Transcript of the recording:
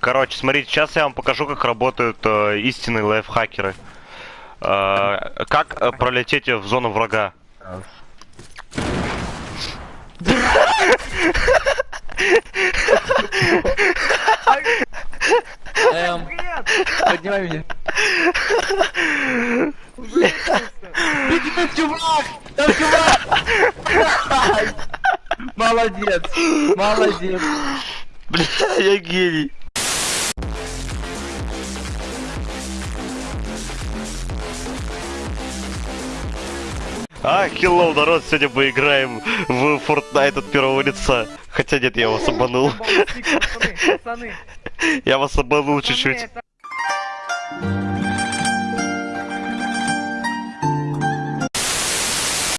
Короче, смотрите, сейчас я вам покажу, как работают э, истинные лайфхакеры. Э, как э, пролететь в зону врага. Эм, поднимай меня. Беги, там чувак! Там чувак! Молодец! Молодец! Бля, я гений. А, хеллоу, народ, сегодня мы играем в Fortnite от первого лица. Хотя нет, я вас обманул. Я вас обманул чуть-чуть.